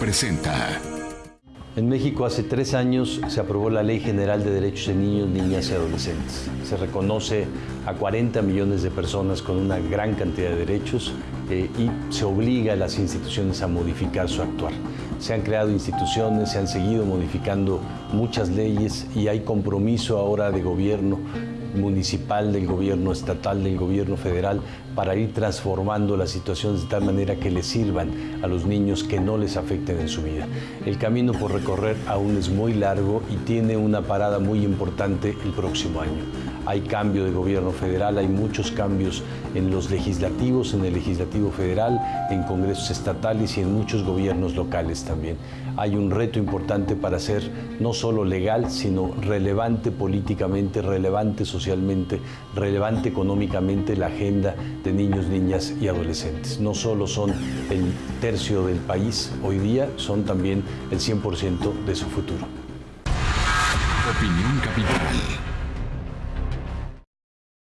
presenta. En México hace tres años se aprobó la Ley General de Derechos de Niños, Niñas y Adolescentes. Se reconoce a 40 millones de personas con una gran cantidad de derechos eh, y se obliga a las instituciones a modificar su actuar. Se han creado instituciones, se han seguido modificando muchas leyes y hay compromiso ahora de gobierno municipal, del gobierno estatal, del gobierno federal, para ir transformando las situaciones de tal manera que les sirvan a los niños que no les afecten en su vida. El camino por recorrer aún es muy largo y tiene una parada muy importante el próximo año. Hay cambio de gobierno federal, hay muchos cambios en los legislativos, en el legislativo federal, en congresos estatales y en muchos gobiernos locales también. Hay un reto importante para ser no solo legal, sino relevante políticamente, relevante socialmente, relevante económicamente la agenda de niños, niñas y adolescentes. No solo son el tercio del país hoy día, son también el 100% de su futuro. Opinión Capital.